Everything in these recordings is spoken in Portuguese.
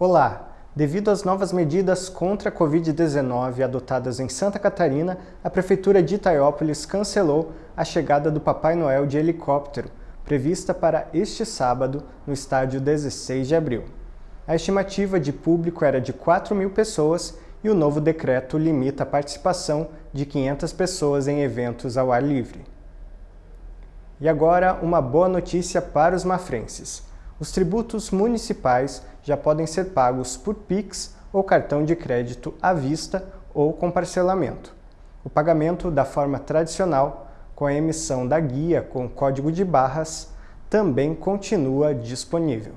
Olá! Devido às novas medidas contra a Covid-19 adotadas em Santa Catarina, a Prefeitura de Itaiópolis cancelou a chegada do Papai Noel de helicóptero, prevista para este sábado no estádio 16 de abril. A estimativa de público era de 4 mil pessoas e o novo decreto limita a participação de 500 pessoas em eventos ao ar livre. E agora, uma boa notícia para os mafrenses. Os tributos municipais já podem ser pagos por PIX ou cartão de crédito à vista ou com parcelamento. O pagamento da forma tradicional, com a emissão da guia com código de barras, também continua disponível.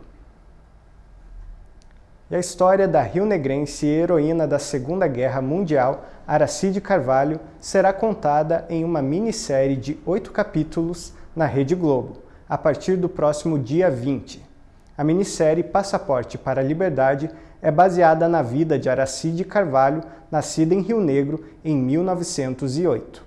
E a história da rio-negrense e heroína da Segunda Guerra Mundial, Aracide Carvalho, será contada em uma minissérie de oito capítulos na Rede Globo, a partir do próximo dia 20. A minissérie Passaporte para a Liberdade é baseada na vida de Aracide Carvalho, nascida em Rio Negro em 1908.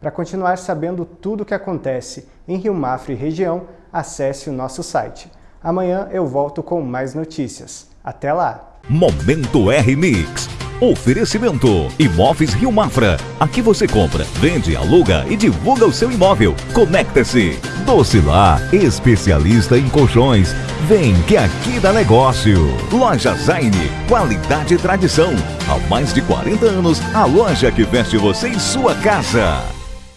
Para continuar sabendo tudo o que acontece em Rio Mafra e região, acesse o nosso site. Amanhã eu volto com mais notícias. Até lá! Momento R-Mix Oferecimento Imóveis Rio Mafra. Aqui você compra, vende, aluga e divulga o seu imóvel. Conecta-se. Docilar, especialista em colchões. Vem que aqui dá negócio. Loja Zaine, qualidade e tradição. Há mais de 40 anos, a loja que veste você em sua casa.